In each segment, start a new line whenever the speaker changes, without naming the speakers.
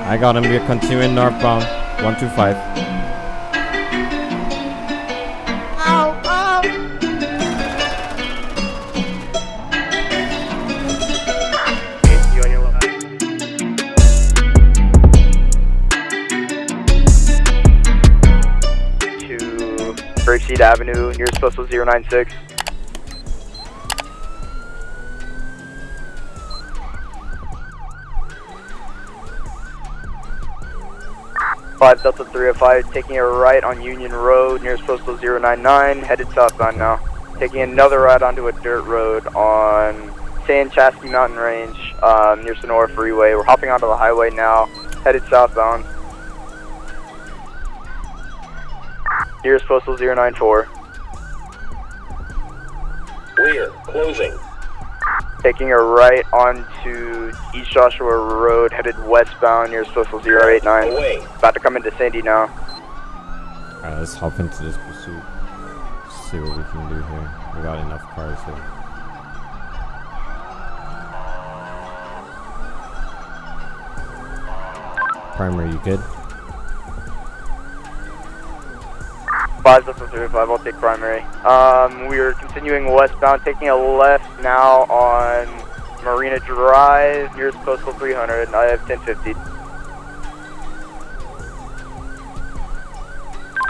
I got him. We're continuing northbound. 125.
You on your left. To Grapeseed Avenue, nearest postal 096. Five Delta 305, taking a right on Union Road, nearest postal 099, headed southbound now. Taking another right onto a dirt road on San Chianski Mountain Range, um, near Senora Freeway. We're hopping onto the highway now, headed southbound. Nearest postal 094.
Clear. Closing.
Taking a right onto East Joshua Road, headed westbound, near postal 089.
Away.
About to come into Sandy now.
Alright, let's hop into this pursuit. See what we can do here. We got enough cars here. Primary, you good?
5 Delta 35, I'll take primary. Um, we are continuing westbound, taking a left now on Marina Drive, nearest postal 300. I have 1050.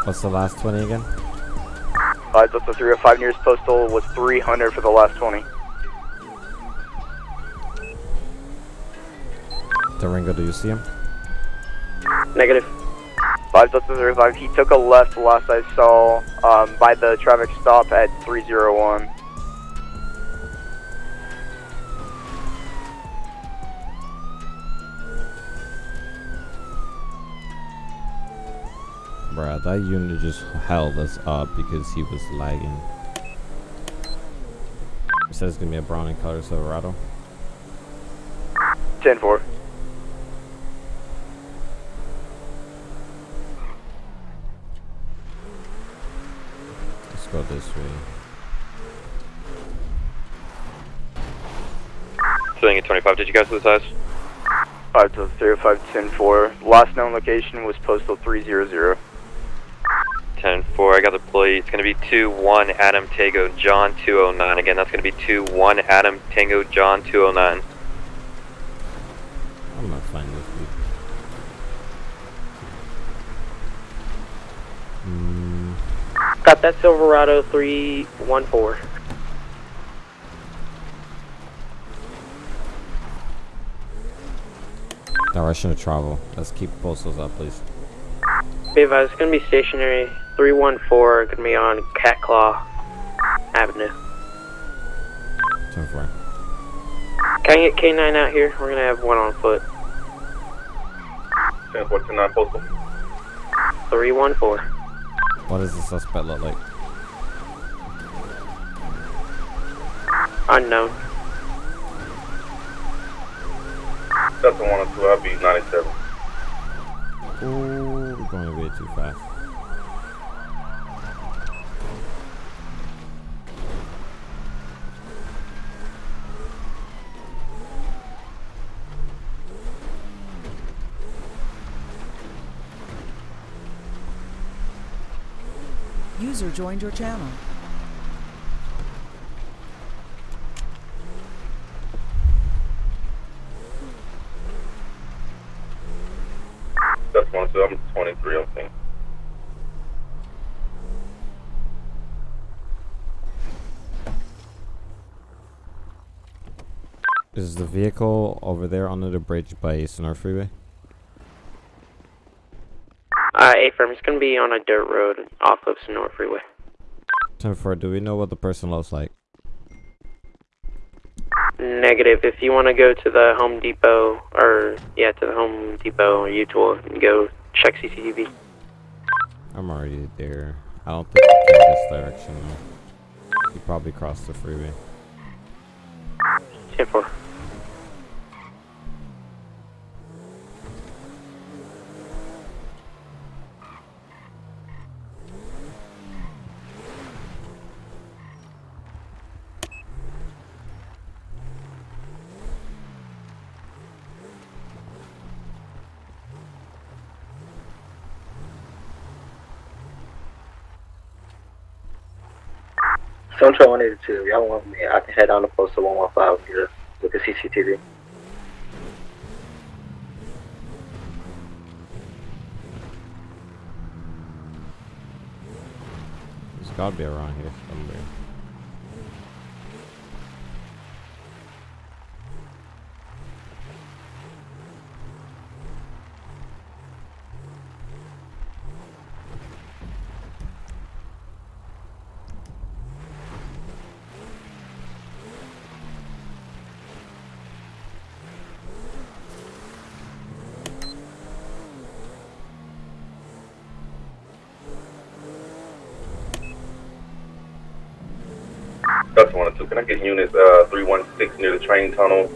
What's the last 20 again?
5 Delta 305, nearest postal was 300 for the last 20.
Durango, do you see him?
Negative. 5 Delta 35, he took a left last I saw um, by the traffic stop at 301.
Bruh, that unit just held us up because he was lagging. It says it's gonna be a brown and color Silverado.
10
Filling at 25, did you guys lose eyes?
5 Delta 305, 10 4. Last known location was postal 300.
10 4, I got the plate. It's going to be 2 1 Adam Tango John 209. Again, that's going to be 2 1 Adam Tango John 209.
I'm not finding this dude. Mm,
Got that Silverado 314.
Direction of travel. Let's keep postals up, please.
Be advised, it's gonna be stationary 314, gonna be on Cat Claw Avenue.
10 4.
Can I get K9 out here? We're gonna have one on foot.
10 49 postal.
314.
What does the suspect look like?
Unknown.
Delta 102, I'll be 97.
Ooh, we're going way too fast.
User joined your channel.
Delta 102, I'm 23, I think.
Is the vehicle over there under the bridge by Senora Freeway?
Uh, A firm, it's gonna be on a dirt road off of Senora Freeway.
10 4. Do we know what the person looks like?
Negative. If you want to go to the Home Depot, or yeah, to the Home Depot or U-Tool and go check CCTV.
I'm already there. I don't think this direction though. He probably crossed the freeway.
10
Central 182, y'all want me, I can head down to postal 115 here, look at CCTV.
He's gotta be around here somewhere.
Delta 102, can I get units uh, 316 near the train tunnel?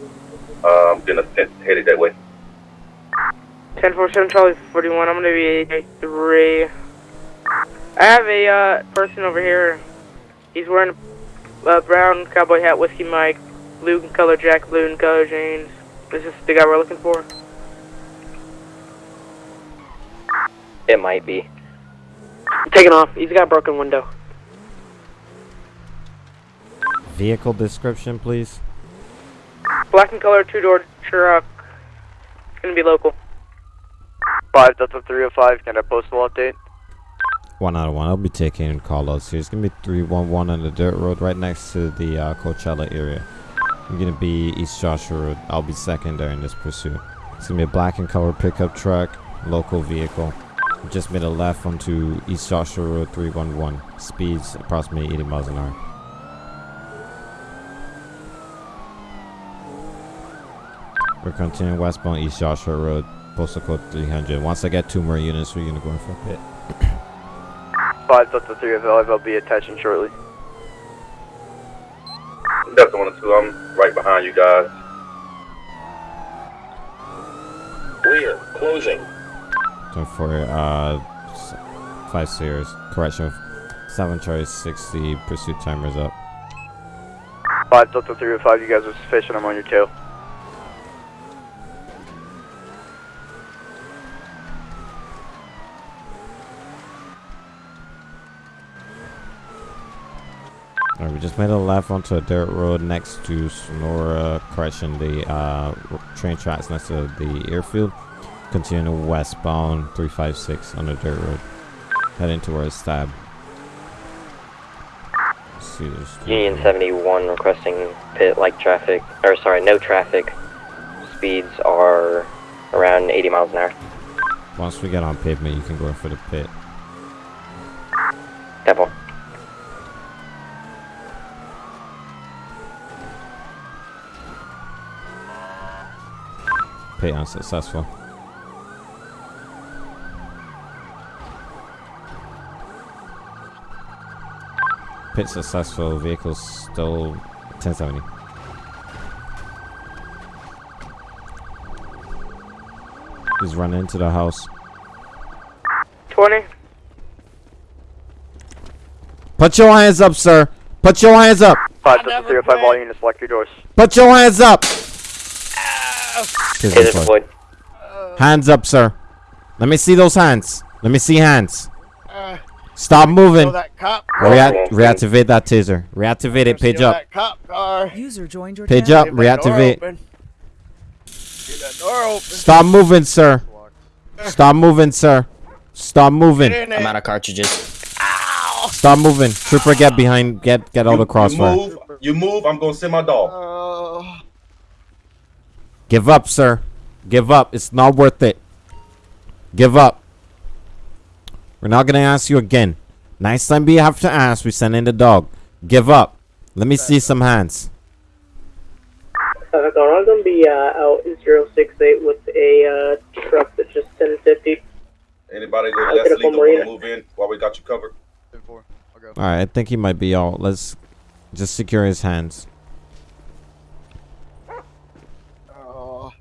Uh, I'm gonna send, headed that way.
1047 Charlie 41, I'm gonna be 83. I have a uh, person over here. He's wearing a uh, brown cowboy hat, whiskey mic, blue color jacket, blue and color jeans. This is the guy we're looking for?
It might be.
Taking off. He's got a broken window.
Vehicle description, please.
Black and color two door truck. It's gonna be local.
5 Delta 305, can I post postal update?
One out of one. I'll be taking Carlos here. It's gonna be 311 on the dirt road right next to the uh, Coachella area. I'm gonna be East Joshua Road. I'll be secondary in this pursuit. It's gonna be a black and color pickup truck, local vehicle. Just made a left onto East Joshua Road 311. Speeds approximately 80 miles an hour. We're continuing westbound East Joshua Road, postal code 300. Once I get two more units, we're gonna go in for a pit.
5 Delta 305, I'll be attaching shortly.
Delta 102, I'm right behind you guys.
Rear, closing.
Going for uh s- five series. Correction. Seven Charlie 60. Pursuit timers up.
5 Delta 305, you guys are sufficient, I'm on your tail.
We just made a left onto a dirt road next to Sonora. crashing The uh train tracks next to the airfield. Continuing westbound 356 on the dirt road. Heading towards Stab.
Union 71 requesting pit like traffic, or sorry, no traffic. Speeds are around 80 miles an hour.
Once we get on pavement, you can go in for the pit.
Temple.
Pit unsuccessful. Pit successful. Vehicle still 1070. He's running into the house.
20.
Put your hands up, sir. Put your hands up.
5 Delta 305, all units, lock your doors.
Put your hands up.
Taser
Taser
deployed.
Hands up, sir. Let me see those hands. Let me see hands. Uh, Stop moving.
that cop
Rea- reactivate that taser. Reactivate it. Page up.
That cop car.
User joined your
Page
channel.
up. Reactivate.
Get that door open.
Stop moving, sir. Stop moving, sir. Stop moving.
Get in there.
I'm out of cartridges.
Stop moving. Trooper, get behind. Get get all the crossfire.
You move, you move, I'm gonna send my dog.
Oh.
Give up, sir. Give up. It's not worth it. Give up. We're not gonna ask you again. Next time we have to ask, we send in the dog. Give up. Let me see some hands.
Uh, I'm gonna be uh, out 068 with a uh, truck that's just 1050.
Anybody go
I'll
to
get
Leslie
up on
that wanna move in while we got you covered?
All right, I think he might be out. Let's just secure his hands.
Oh.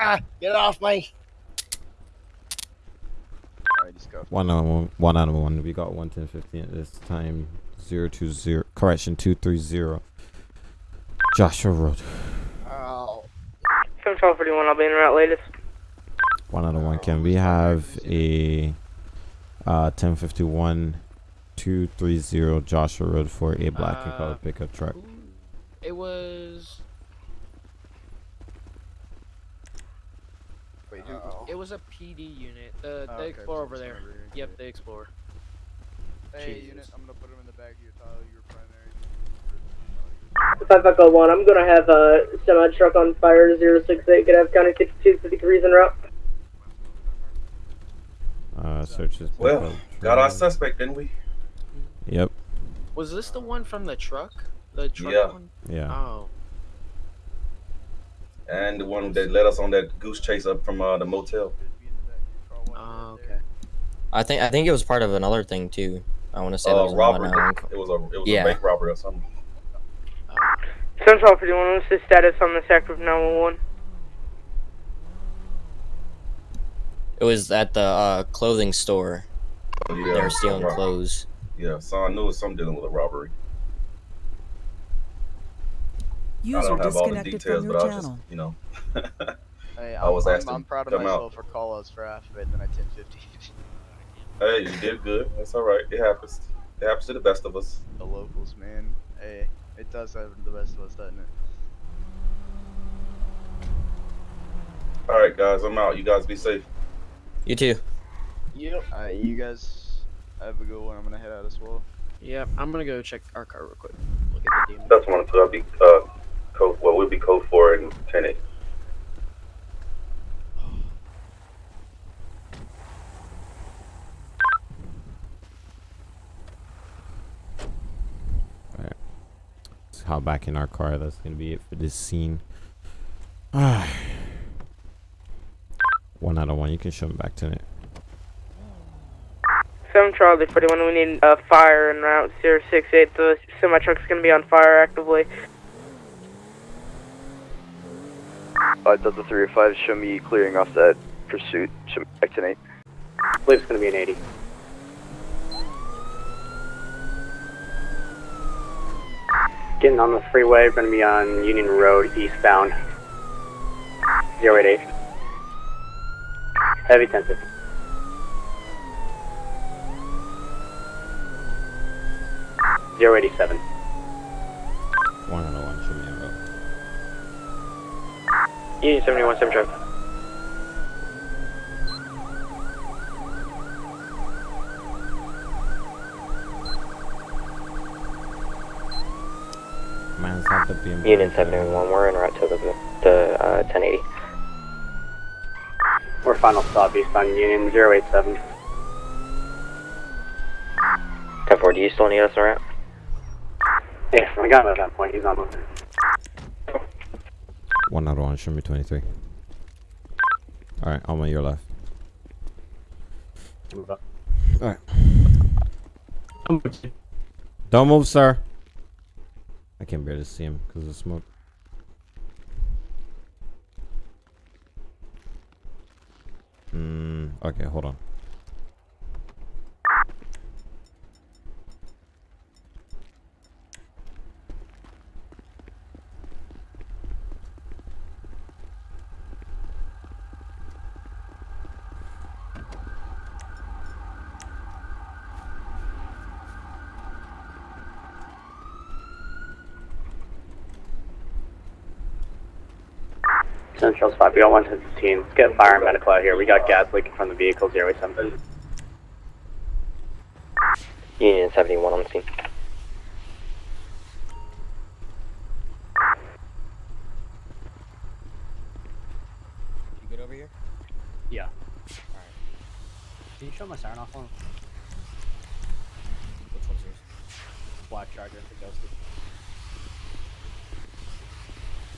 Ah, get off me.
One on one, one on one. We got one ten fifteen at this time. Zero two zero. Correction two three zero. Joshua Road.
Oh.
741, I'll be in route latest.
One out of one. Can we have a uh ten fifty one 230 Joshua Road for a black and
Uh,
colored pickup truck.
It was.
Wait,
It was a PD unit. The
Oh,
the
okay,
Explorer over there.
whenever you're
Yep,
good.
the Explorer.
Hey,
Jesus.
unit, I'm gonna put him in the back of your tile, your primary.
Five Echo One. I'm gonna have a semi truck on fire. Zero six eight. Gonna have County 52 53s en route.
Uh, searches.
Well, got our suspect, didn't we?
Yep.
Was this the one from the truck? The truck
Yeah.
one?
Yeah.
Oh.
And the one that led us on that goose chase up from uh, the motel.
Oh, okay.
I think I think it was part of another thing too. I want to say there
Uh,
was another
robbery. It was a it was
Yeah.
a bank robbery or something.
Central 51. What's the status on this active 911?
It was at the uh, clothing store.
Oh,
They were stealing clothes.
Yeah, so I knew it was something dealing with a robbery. I
User
don't have all the
disconnected
details,
from
but
your
I just,
channel.
you know,
Hey,
I was
I'm,
asked
I'm,
to
I'm proud of
come
myself
out.
for call outs for Alphabet and then I 1050.
Hey, you did good. That's all right. It happens. It happens to the best of us.
the locals, man. Hey, it does happen to the best of us, doesn't it?
All right, guys, I'm out. You guys be safe.
You too.
Yep. Alright, you guys have a good one. I'm gonna head out as well.
Yep. I'm gonna go check our car real quick. Look at the demon.
That's one and two. I'll be uh, code. Well, we'll be code four and ten eight.
Alright. Let's hop back in our car. That's gonna be it for this scene. Ah. one out of one. You can show me back to it.
7 Charlie 41. We need a fire en route 068. The semi truck's gonna be on fire actively.
Five Delta three or five. Show me clearing off that pursuit. Show me back to Nate.
I believe it's gonna be an 80. Getting on the freeway, gonna be on Union Road eastbound. 088. Heavy 1050. Zero eighty seven.
One out of one. Show me a road.
Union 71, sim truck.
Man's have the BMW.
Union 71, we're en route to the, the uh, 1080.
We're final stop eastbound Union 087.
10-4, do you still need us en route?
Yeah, I got him at that point. He's on moving.
One out of one. Show me 23. Alright, I'm on your left.
Move up.
Alright. Don't move, sir. I can't barely see him because of the smoke. Hmm. Okay, hold on.
Central spot. We got 115. Let's get fire and medical out here. We got gas leaking from the vehicle 087.
Union 71 on the scene.
You good over here?
Yeah. Alright. Can you show my siren off on?
Which one's yours?
Black Charger for Ghosted.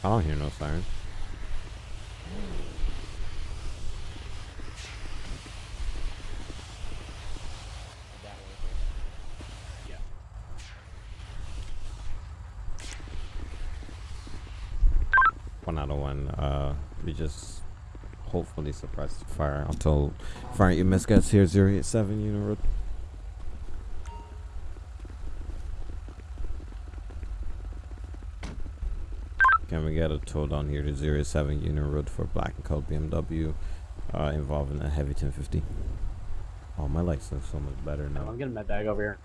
I don't hear no siren.
That one.
Yeah.
One out of one. Uh, we just hopefully suppress the fire until fire EMS gets here. 087 Unit Road. Can we get a tow down here to 07 Unit Road for black and colored BMW uh, involving a heavy 1050? Oh, my lights look so much better now.
I'm getting my bag over here.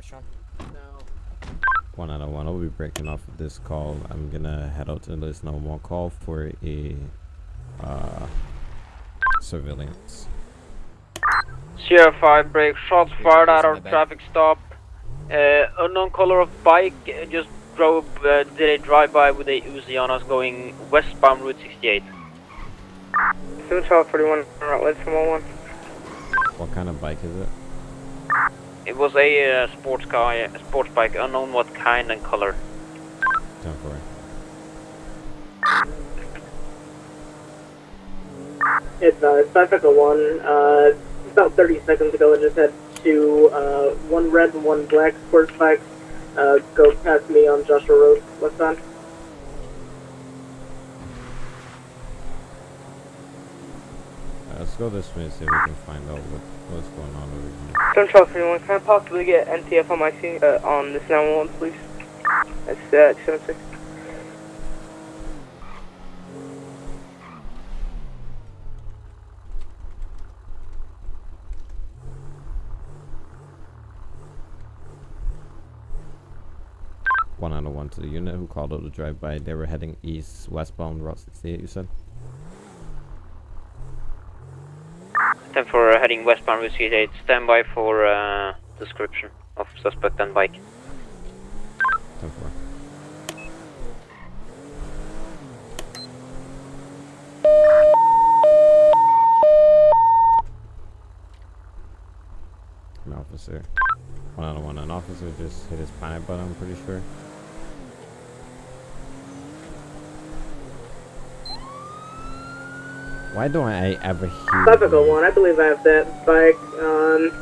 Cybertron.
One out of one. I'll be breaking off of this call. I'm gonna head out to list no more call for a uh, surveillance.
Sierra 5 break, shots fired at our traffic stop. Uh, unknown color of bike uh, just drove, uh, did a drive-by with a Uzi on us going westbound Route 68.
Seven twelve forty one. Route from one.
What kind of bike is it?
It was a uh, sports car, a sports bike, unknown what kind and color.
Ten four.
It's uh, Pacifica 1. Uh, about 30 seconds ago, I just had two, uh, one red and one black sports bikes uh, go past me on Joshua Road. What's on?
Uh, let's go this way and see if we can find out what, what's going on over here.
Seven twelve forty one. Can I possibly get NTF on my scene uh, on this nine one one, please? That's uh, two seven six.
One out of one to the unit who called out the drive-by. They were heading east, westbound Route 68. You said.
10 for heading westbound Route 68. Stand by for uh, description of suspect and bike.
Ten four. An officer. One of one. An officer just hit his panic button. I'm pretty sure. Why don't I ever hear?
Pacifica 1. I believe I have that bike. Um,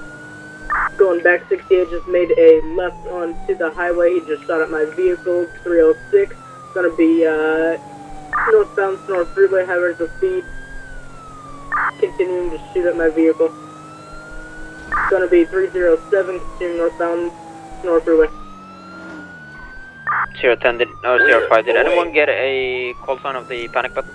going back 68, just made a left onto the highway. He just shot at my vehicle, 306. It's Gonna be uh, northbound North Freeway, high rates of speed. Continuing to shoot at my vehicle. It's Gonna be 307, continuing northbound North Freeway.
Zero 10 did, no, zero 5 did anyone get a call sign of the panic button?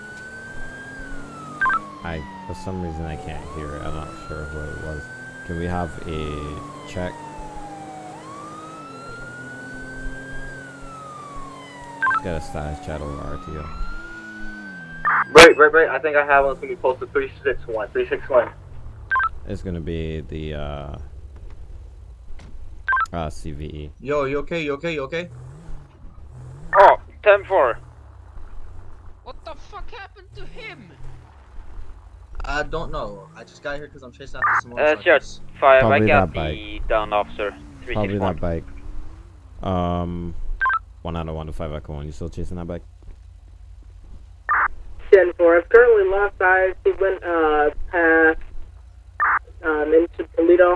I, for some reason, I can't hear it. I'm not sure who it was. Can we have a check? Let's get a status chat over RTO.
Right, right, right. I think I have one. It's gonna be posted 361. 361.
It's gonna be the uh, uh CVE.
Yo, you okay? You okay? You okay?
Oh, 10 4.
What the fuck happened to him?
I don't know. I just got here because I'm chasing after some
Uh,
motorcycles.
sure, 5. I
Probably
got
that
the down officer.
Probably
361.
that bike. Um, one out of one to five echo one. You still chasing that bike?
10 4. I've currently lost eyes. He went uh, past um, into Toledo.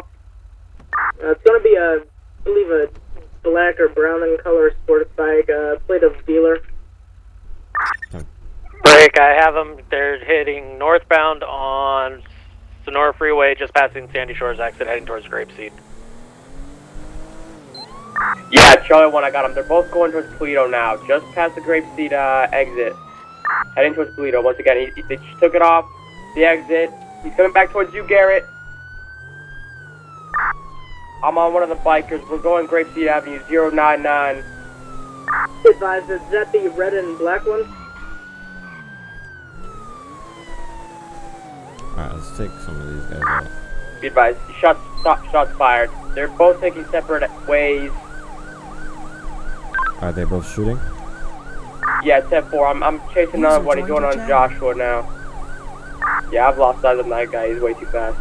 Uh, it's going to be a, I believe, a black or brown in color sports bike, uh, plate of dealer.
Break, I have them. They're hitting northbound on Senora Freeway, just passing Sandy Shores exit, heading towards Grapeseed.
Yeah, Charlie 1, I got them. They're both going towards Toledo now, just past the Grapeseed uh, exit. Heading towards Toledo. Once again, he, they just took it off the exit. He's coming back towards you, Garrett. I'm on one of the bikers. We're going Grapeseed Avenue 099.
Advise, is that the red and black one?
Alright, let's take some of these guys out.
Be advised, shots, shot, shots fired. They're both taking separate ways.
Are they both shooting?
Yeah, 10-4. I'm, I'm chasing
User
another one. He's
joined
going on
channel.
Joshua now. Yeah, I've lost sight of that guy. He's way too fast.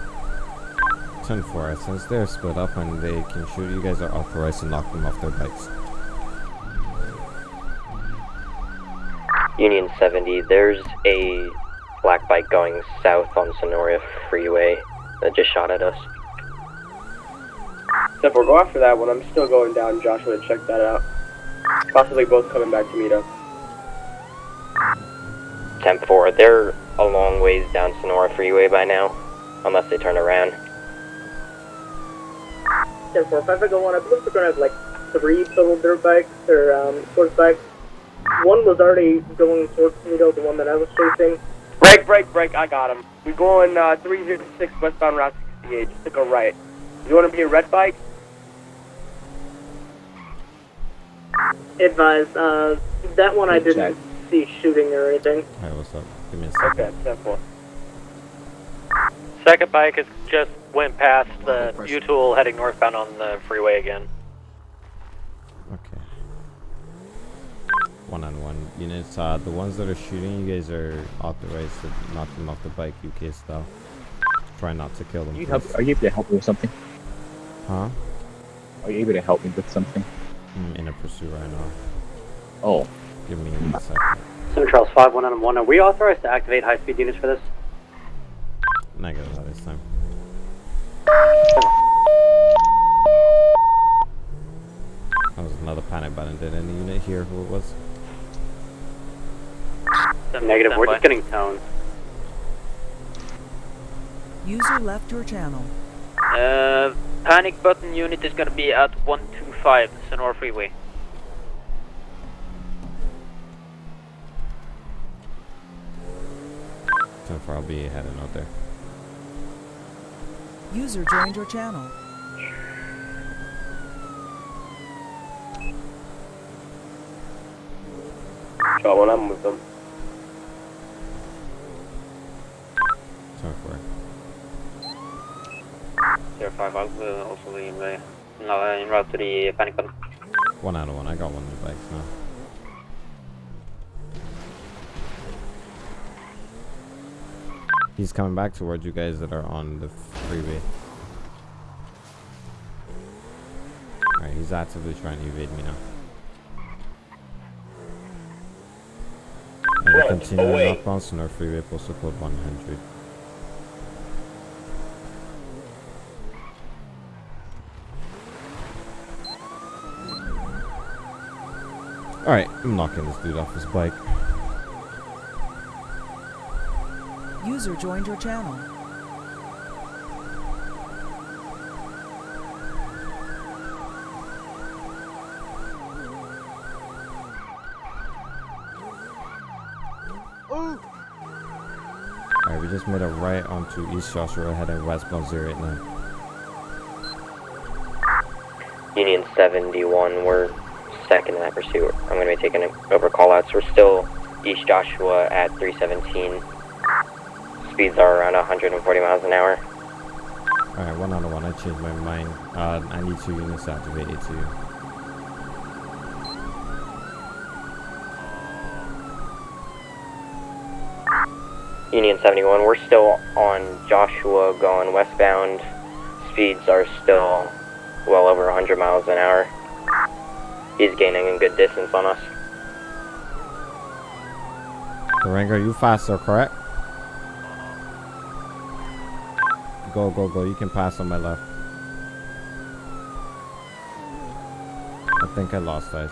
10 4. Since they're split up and they can shoot, you guys are authorized to knock them off their bikes.
Union 70, there's a black bike going south on Senora Freeway that just shot at us.
10-4, go after that one. I'm still going down Joshua to check that out. Possibly both coming back to meet up.
10-4, they're a long ways down Senora Freeway by now, unless they turn around.
10 4. If I go one, I believe we're going to have like three total dirt bikes or um, sports bikes. One was already going towards Toledo, the one that I was chasing.
Break, break, break. I got him. We're going uh, 306 westbound Route 68. Just to go right. You want to be a red bike?
Advise, uh, that one I didn't see shooting or anything.
Alright, what's up? Give me a second.
Okay, ten four.
Second bike has just went past the U-Tool heading northbound on the freeway again.
Okay. One on one units. Uh, the ones that are shooting, you guys are authorized to knock them off the bike, UK style. Try not to kill them.
Are you, help, are you able to help me with something?
Huh?
Are you able to help me with something?
I'm in a pursuit right now.
Oh.
Give me a second.
Center Charles 5 1 on 1. Are we authorized to activate high speed units for this?
Negative that this time. That was another panic button. Did any unit hear who it was?
Negative, we're just getting tone.
User left your channel.
Uh, panic button unit is gonna be at 125 Senora Freeway.
Ten four, I'll be heading out there.
User joined your channel.
Shot one, I'm with them.
5 uh, also the inroad no, in route to the uh, panic button.
One out of one, I got one in the base now. He's coming back towards you guys that are on the freeway. Alright, he's actively trying to evade me now. And we're
continuing
northbound our Freeway, postal code 100. Alright, I'm knocking this dude off his bike.
User joined your channel.
Alright, we just made a right onto East Joshua heading westbound 089.
Union 71, we're second in that pursuit. I'm going to be taking over callouts. We're still East Joshua at 317. Speeds are around 140 miles an hour.
Alright, one out of one. I changed my mind. Uh, I need two units to activate A2.
Union 71, we're still on Joshua going westbound. Speeds are still well over 100 miles an hour. He's gaining a good distance on us.
Durango, you faster, correct? Go, go, go. You can pass on my left. I think I lost eyes.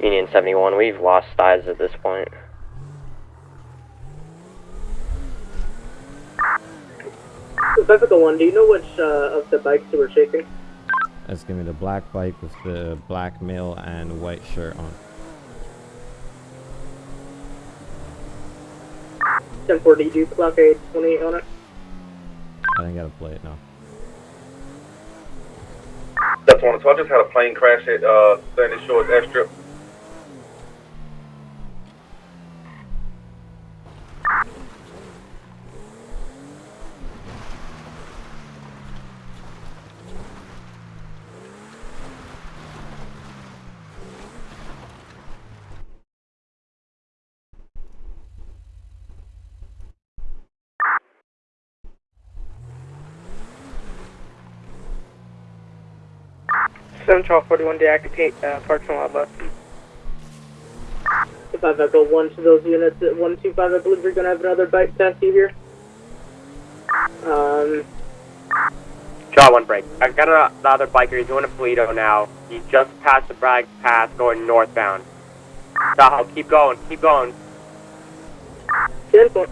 Union 71, we've lost eyes at this point.
Pacifica 1, do you know which uh, of the bikes you were chasing?
Let's give me the black bike with the black male and white shirt on.
1040, do you clock a 28 on it?
I didn't get to play it now.
That's one. So I just had a plane crash at uh, Sandy Shores Airstrip.
Central 41 deactivate uh, parking lot left.
5 Echo 1 to those units at 125, I believe you're going to have another bike test you here. Um,
Shot one break. I got a- another biker. He's doing a Toledo now. He just passed the Bragg Pass going northbound. Tahoe, keep going, keep going.
10 4.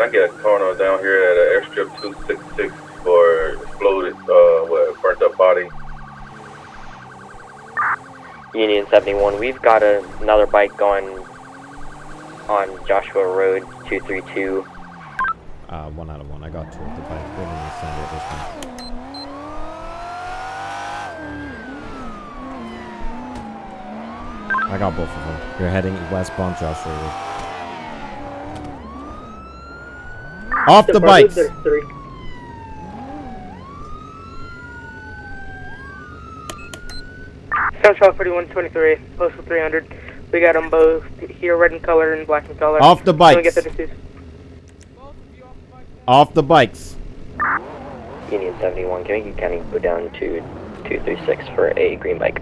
Can I get a coroner down here at uh, Airstrip 266 for exploded, uh, what, burnt up body?
Union 71, we've got a, another bike going on Joshua Road 232.
Uh, one out of one. I got two of the bike. They didn't send it this time. I got both of them. You're heading westbound Joshua Road. Off the bikes!
There's three. Central 4123, postal 300. We got them both here, red in color and black in color.
Off the
Can
bikes.
get the?
Off the bikes.
Union 71, can we kind of go down to 236 for a green bike?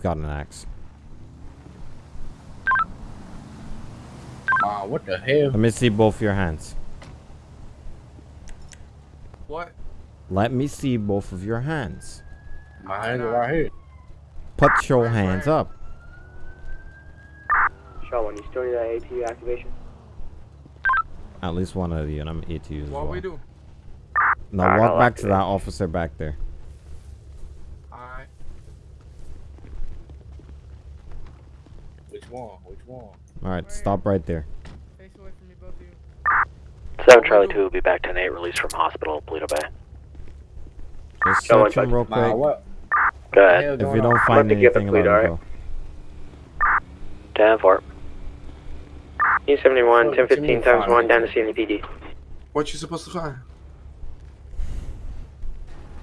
He's got an axe.
Ah, what the hell?
Let me see both of your hands.
What?
Let me see both of your hands.
My hands are right here.
Put your hands up.
Shaw 1, you still need that ATU activation?
At least one of you, and I'm ATU as
What
well.
we do?
Now walk back to that officer back there.
Alright.
One? Which one?
Alright, stop right there.
Face away from me, both of you.
7 Charlie 2 will be back 10 8, released from hospital, Paleto Bay.
Just
Show
search him real
Nah,
quick.
what?
Go ahead.
If you don't find anything, let him go.
10 4.
Union 71,
Oh,
1015 times 1 down to CNPD.
What you supposed to find?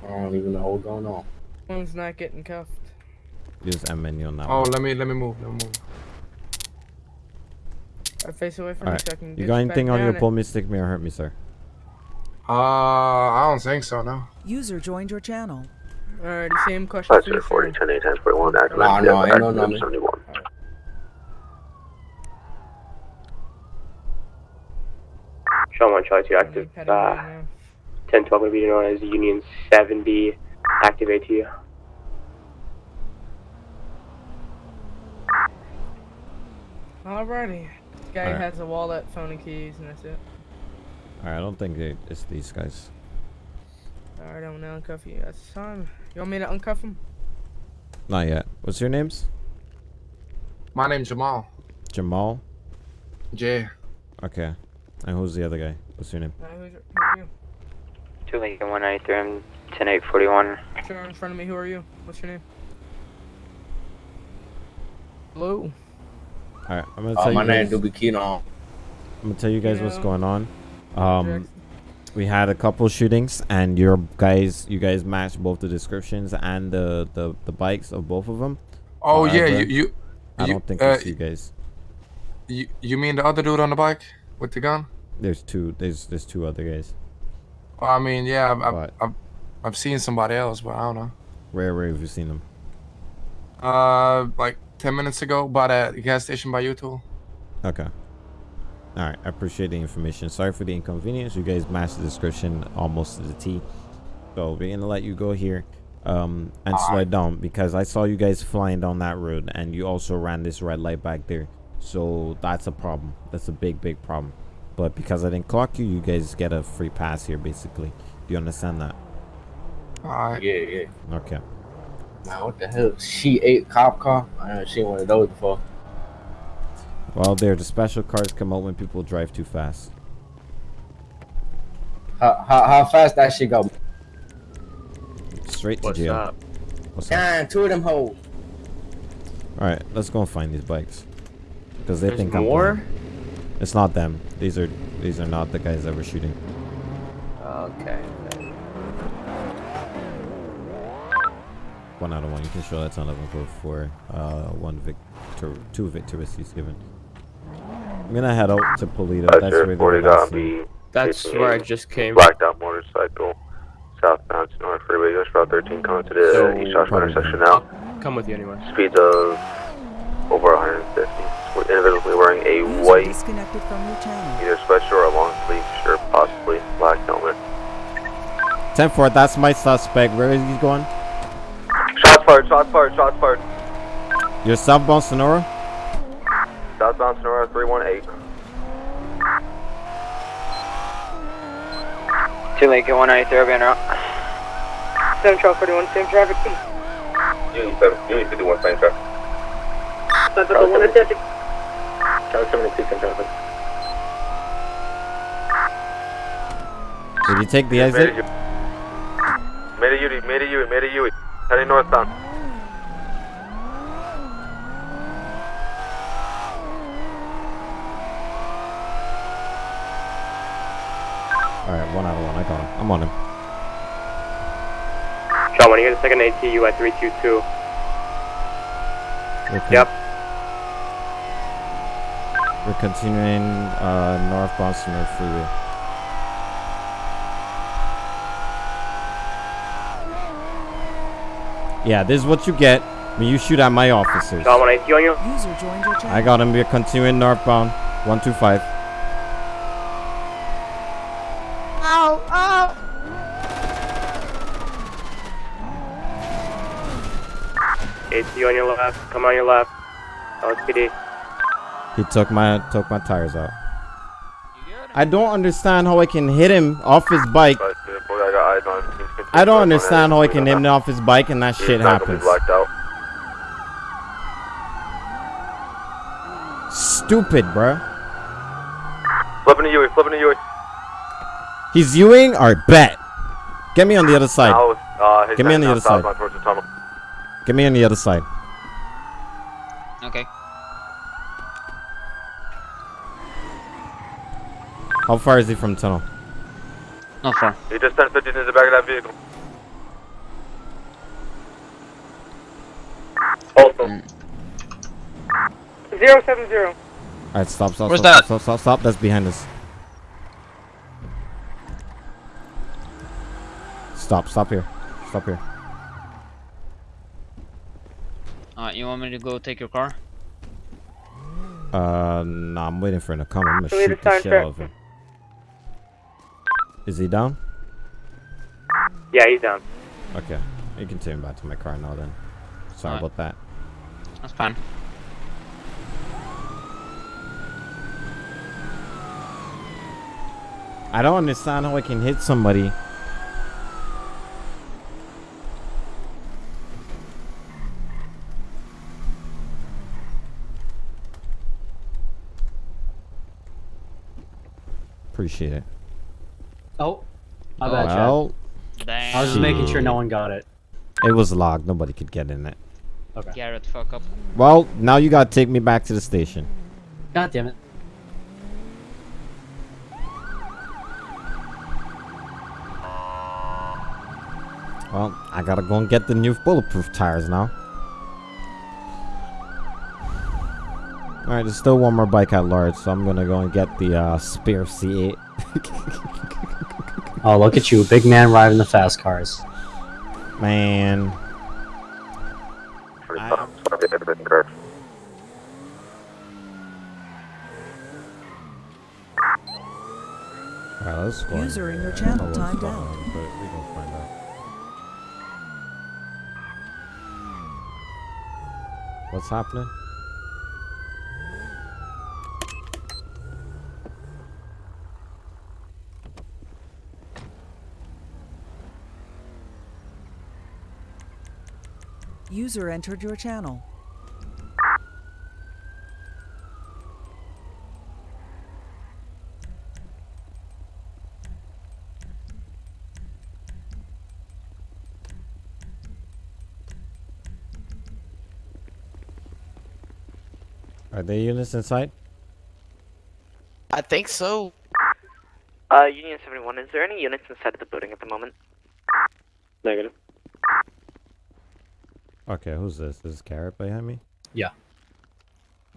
I don't even know what's going on.
One's not getting cuffed.
Use M menu on that
Oh,
one.
let me let me move. Let me move.
I face away from me
Alright.
so I can
You got anything on
down
your
it.
pull me, stick me, or hurt me, sir?
Uh, I don't think so. No.
User joined your channel.
Alrighty, same question for you, sir.
10 8 10 41 active.
Nah, no, ain't no number.
71.
Shaw 1, Charlie 2 active. Uh, 10 12 will be known as Union 70 active ATU.
Alrighty. This guy
Alright.
has a wallet, phone, and keys, and that's it.
Alright, I don't think it- it's these guys.
Alright, I'm gonna uncuff you. That's time. You want me to uncuff him?
Not yet. What's your names?
My name's Jamal.
Jamal?
Jay.
Okay. And who's the other guy? What's your name?
Uh, who's, who are you?
2 Lincoln 193, I'm 10 8 41.
Sure, in front of me. Who are you? What's your name? Blue.
Alright, I'm gonna tell
Uh,
tell
my
you
name
guys,
Doobie
I'm gonna tell you guys what's going on. Um we had a couple shootings and your guys you guys matched both the descriptions and the the, the bikes of both of them.
Oh yeah, you you.
I don't think
uh,
it's you guys.
You you mean the other dude on the bike with the gun?
There's two there's there's two other guys.
Well, I mean, yeah, I've, I've, I've, I've seen somebody else, but I don't know.
Where where have you seen them?
Uh, like ten minutes ago, by that gas station by U-Tool.
Okay. Alright, I appreciate the information. Sorry for the inconvenience. You guys matched the description almost to the T. So we're gonna let you go here. Um and slow it down because I saw you guys flying down that road and you also ran this red light back there. So that's a problem. That's a big, big problem. But because I didn't clock you, you guys get a free pass here basically. Do you understand that?
Alright.
Yeah, yeah.
Okay.
Now, what the hell? She ate cop car? I haven't seen one of those before.
Well there the special cars come out when people drive too fast.
How, how, how fast that shit go?
Straight to
What's
jail.
up?
What's up?
Damn, two of them hoes.
Alright, let's go and find these bikes. Because they
There's
think
more?
I'm playing. It's not them. These are these are not the guys that were shooting.
Okay.
One out of one. You can show that's on level code four. Uh, one victor, two victorious he's given. I'm gonna head out to Paleto. That's where they were last.
That's where I just came.
Blacked out motorcycle, southbound to North Freeway, US Route 13, coming to the
So-
East Joshua intersection now.
Come with you anyway.
Speeds of over 150. With individually wearing a white,
disconnected from your channel.
either sweatshirt or a long sleeve shirt, possibly black helmet.
10 4, that's my suspect. Where is he going?
Shots fired, shots fired, shots fired.
You're southbound Senora?
Southbound Senora 318.
Two Lincoln 193, being route.
7 Charles 41, same traffic.
Union 7, Union 51, same traffic.
Five Delta one attempting.
Charlie 72, same traffic.
Did you take the exit?
Made a Yui, made a Yui, made a Yui. Heading northbound.
Alright, one out of one. I got him. I'm on him.
Sean, when you get a second ATU at 322.
Okay.
Yep.
We're continuing uh, northbound Senora Freeway. Yeah, this is what you get when you shoot at my officers.
Sean, when ATU on you.
User joined your channel.
I got him. We're continuing northbound 125.
Ow, ow!
ATU on your left. Come on your left. LSPD.
He took my took my tires out. I don't understand how I can hit him off his bike.
Boy, I got eyes on him. He's
I don't understand how he can
He's
hit him off his bike and that shit happens.
blacked out.
Stupid, bruh.
Flipping a Yui, flipping a Yui.
He's Ewing or bet. Get me on the other side.
Now, uh, his
Get me on the other side.
southbound the tunnel.
Get me on the other side.
Okay.
How far is he from tunnel?
Not far.
He just 1050 in the back of that vehicle.
Also,
Zero seven zero.
Alright, stop, stop,
Where's
stop,
that?
stop, stop, stop. That's behind us. Stop, stop here. Stop here.
Alright, you want me to go take your car?
Uh, nah, I'm waiting for him to come. I'm gonna
So
shoot the shit out of him. Is he down?
Yeah, he's down.
Okay. You can take him back to my car now then. Sorry
Alright.
about that.
That's fine.
I don't understand how I can hit somebody. Appreciate it.
Oh, my bad, Chad.
Well,
I was just making sure no one got it.
it was locked. Nobody could get in it.
Okay.
Garrett, fuck up.
Well, now you gotta take me back to the station.
God damn it.
Well, I gotta go and get the new bulletproof tires now. Alright, there's still one more bike at large, so I'm gonna go and get the uh, spare C8.
Oh, look at you, big man riding the fast cars.
Man. Alright, let's go.
User in your
I
channel timed out.
on, but we gonna find out. What's happening?
User entered your channel.
Are there units inside?
I think so.
Uh, Union 71, is there any units inside of the building at the moment?
Negative.
Okay, who's this? This is Garrett behind me?
Yeah.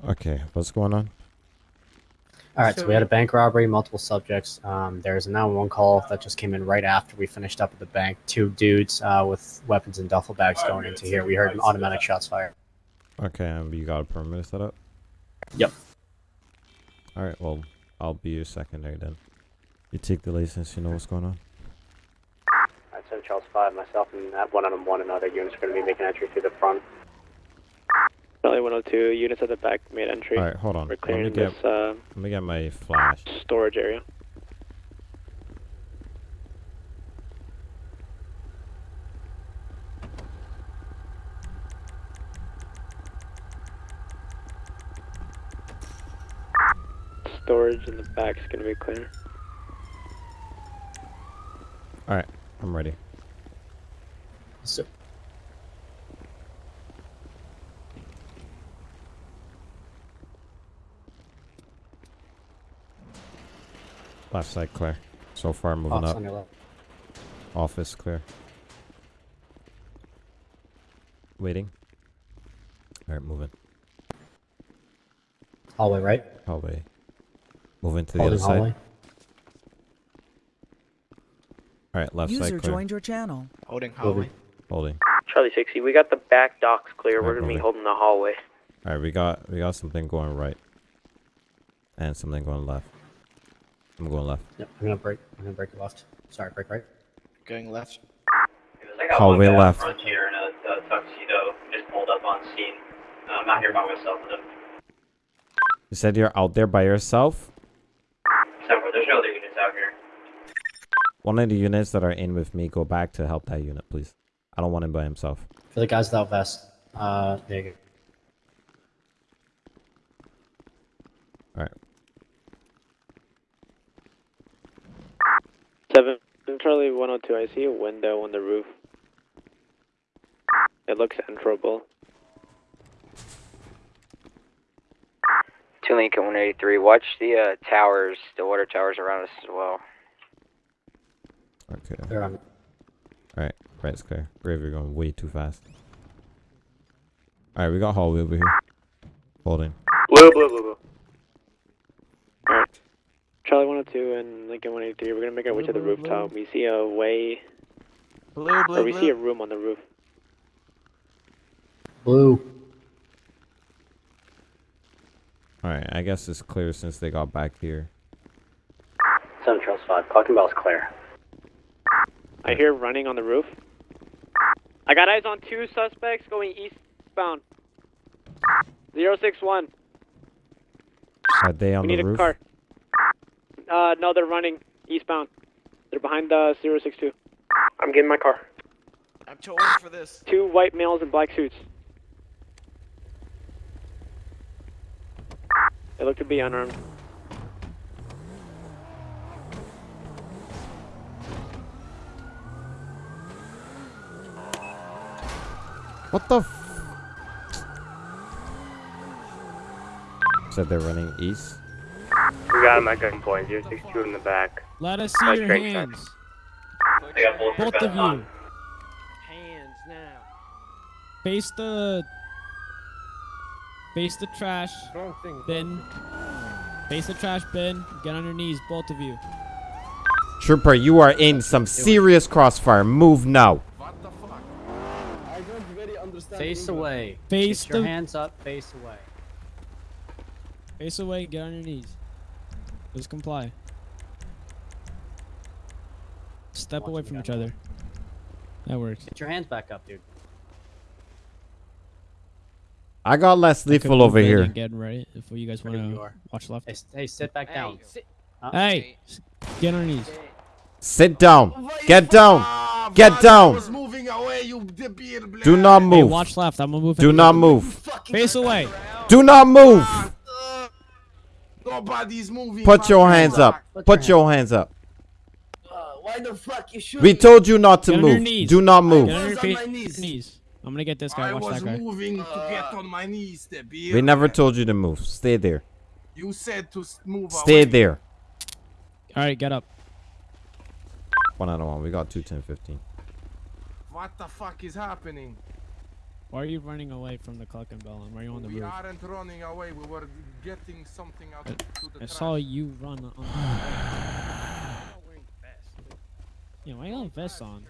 Okay, what's going on?
All right, so we had a bank robbery, multiple subjects. Um, there's a 911 call that just came in right after we finished up at the bank. Two dudes uh, with weapons and duffel bags going into here. We heard automatic shots fired.
Okay, um, you got a perimeter set up?
Yep.
Alright, well, I'll be your secondary then. You take the license, you know what's going on?
Charles 5, myself and that one 101 one another units are going to be making entry through the front.
Charlie 102, units at the back made entry.
Alright, hold on.
We're clearing let
get,
this, uh,
let me get my flash.
Storage area.
storage in the back is going to be clear.
Alright, I'm ready.
So,
Left side clear. So far moving
Office
up.
on your left.
Office clear. Waiting. Alright, moving.
hallway right.
Hallway. Moving to the
Holding
other side.
hallway.
Alright, left
User
side clear.
joined your channel.
Holding
Holding. Holding.
Charlie 60, we got the back docks clear. We're gonna be holding the hallway.
Alright, we got we got something going right. And something going left. I'm going left.
Yep, I'm gonna break. I'm gonna break left. Sorry, break right.
Going left.
Hallway
one
left.
Front here in a, a tuxedo just pulled up on scene. I'm not here by myself.
You said you're out there by yourself?
There's no other units out here.
One of the units that are in with me, go back to help that unit, please. I don't want him by himself.
For the guys without vest. Uh, there you go.
Alright.
Seven Charlie 102. I see a window on the roof. It looks enterable.
Two Lincoln 183. Watch the uh, towers, the water towers around us as well.
Okay.
They're on.
Alright, right's clear. Brave, you're going way too fast. Alright, we got hallway over here. Holding.
Blue, blue, blue, blue. Alright. Charlie 102 and Lincoln 183. We're gonna make our way to the rooftop. We see a way.
Blue,
Or
blue,
we
blue.
see a room on the roof.
Blue.
Alright, I guess it's clear since they got back here.
Central spot. Talking about is clear.
I hear running on the roof. I got eyes on two suspects going eastbound. Zero six one.
Are they on
we
the
need
roof?
a car. Uh, no, they're running eastbound. They're behind the zero six two. I'm getting my car.
I'm too old for this.
Two white males in black suits. They look to be unarmed.
What the f- Said they're running east.
We got him at gunpoint. 062 in the back.
Let us see your hands.
They got bullets
Both of
on.
you. Hands now. Face the. Face the trash bin. Face the trash bin. Get on your knees, both of you.
Trooper, you are in some serious crossfire. Move now.
Face away.
Face
Get your
the-
hands up. Face away.
Face away. Get on your knees. Just comply. Step away from each other. That works.
Get your hands back up, dude.
I got less
I
lethal over here.
and Get right if you guys want to watch left.
Hey, hey, sit back down. Uh,
Hey, get on your knees.
Sit down. Get down. Get down. Do not
Hey,
move.
watch left. I'm gonna move.
Do
in.
not move.
Face away.
Do not move.
Nobody's moving.
Put your hands up.
Put
Put
your
your hands up.
Uh, why the fuck you shoot
We told you not to
Get on your
move.
knees.
Do not
Get
move.
on your
was on
fa-
my knees.
knees. I'm gonna get this guy.
I
Watch that guy.
moving to uh, get on my knees. The.
We never told you to move. Stay there.
You said to move
Stay
away.
there.
All right, get up.
One out of one. We got two, ten, fifteen.
What the fuck is happening?
Why are you running away from the Cluckin' Bell? And why are you on the
we
roof?
aren't running away. We were getting something out to the
I
trash.
saw you run on. yeah, why you got a vest on?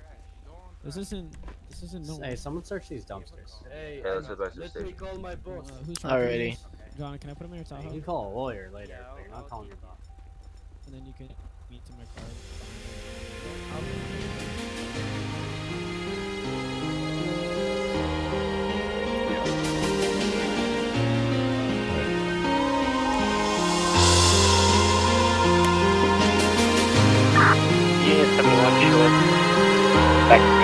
This isn't. This isn't no.
Hey, someone search these dumpsters.
Hey,
Yeah, let's advise the
let me call my boss.
Uh, who's trying to do
Alrighty.
John, can I put him in your Tahoe?
You can call a lawyer later, but you're not calling your boss.
And then you can meet to my car.
Unit